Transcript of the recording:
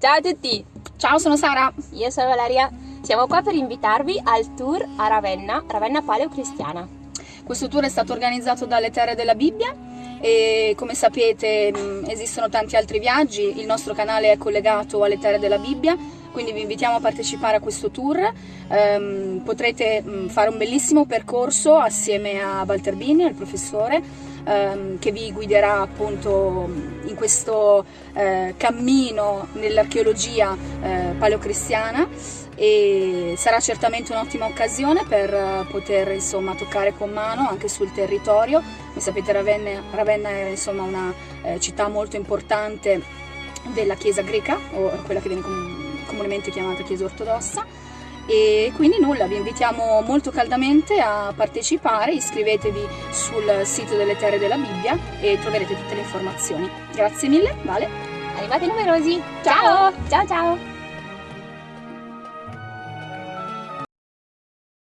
Ciao a tutti, Ciao, sono Sara. io sono Valeria. Siamo qua per invitarvi al tour a Ravenna, Ravenna Paleocristiana. Questo tour è stato organizzato dalle Terre della Bibbia e come sapete mh, esistono tanti altri viaggi, il nostro canale è collegato alle Terre della Bibbia, quindi vi invitiamo a partecipare a questo tour. Ehm, potrete mh, fare un bellissimo percorso assieme a Walter Bini, il professore, ehm, che vi guiderà appunto in questo eh, cammino nell'archeologia eh, paleocristiana e sarà certamente un'ottima occasione per eh, poter insomma toccare con mano anche sul territorio. Come sapete Ravenna, Ravenna è insomma una eh, città molto importante della Chiesa greca o quella che viene com- comunemente chiamata Chiesa ortodossa e quindi nulla, vi invitiamo molto caldamente a partecipare, iscrivetevi sul sito delle Terre della Bibbia e troverete tutte le informazioni. Grazie mille, Vale. Arrivate numerosi! Ciao! Ciao ciao!